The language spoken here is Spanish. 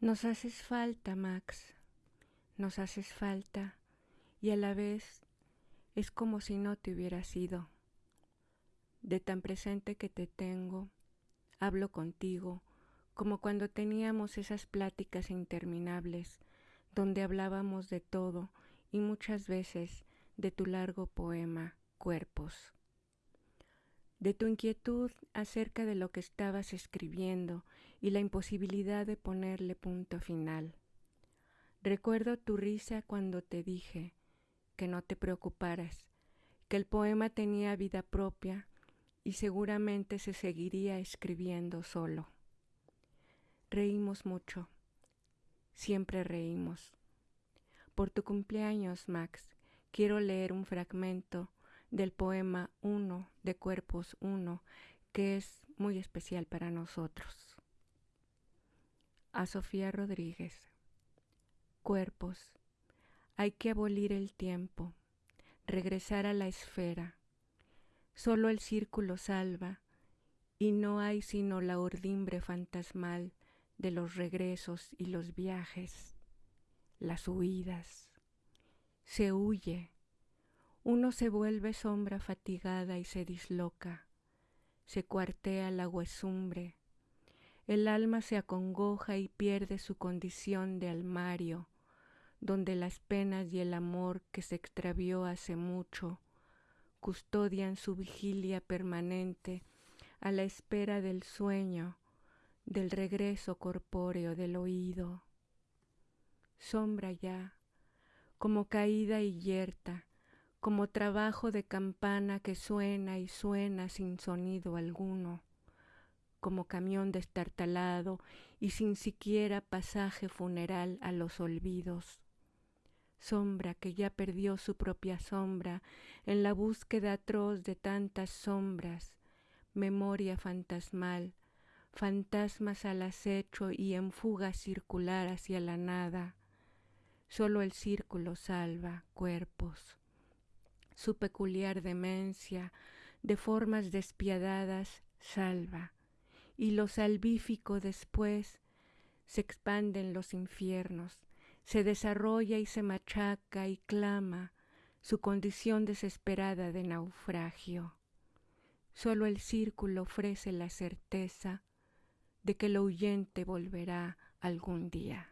Nos haces falta, Max, nos haces falta. Y a la vez es como si no te hubieras ido. De tan presente que te tengo, hablo contigo, como cuando teníamos esas pláticas interminables, donde hablábamos de todo y muchas veces de tu largo poema, Cuerpos de tu inquietud acerca de lo que estabas escribiendo y la imposibilidad de ponerle punto final. Recuerdo tu risa cuando te dije que no te preocuparas, que el poema tenía vida propia y seguramente se seguiría escribiendo solo. Reímos mucho, siempre reímos. Por tu cumpleaños, Max, quiero leer un fragmento del poema Uno de Cuerpos Uno, que es muy especial para nosotros. A Sofía Rodríguez. Cuerpos. Hay que abolir el tiempo, regresar a la esfera. Solo el círculo salva, y no hay sino la urdimbre fantasmal de los regresos y los viajes, las huidas. Se huye, uno se vuelve sombra fatigada y se disloca, se cuartea la huesumbre, el alma se acongoja y pierde su condición de almario, donde las penas y el amor que se extravió hace mucho custodian su vigilia permanente a la espera del sueño, del regreso corpóreo del oído. Sombra ya, como caída y yerta, como trabajo de campana que suena y suena sin sonido alguno, como camión destartalado y sin siquiera pasaje funeral a los olvidos. Sombra que ya perdió su propia sombra en la búsqueda atroz de tantas sombras, memoria fantasmal, fantasmas al acecho y en fuga circular hacia la nada. Solo el círculo salva cuerpos su peculiar demencia, de formas despiadadas, salva, y lo salvífico después se expande en los infiernos, se desarrolla y se machaca y clama su condición desesperada de naufragio. Solo el círculo ofrece la certeza de que lo huyente volverá algún día.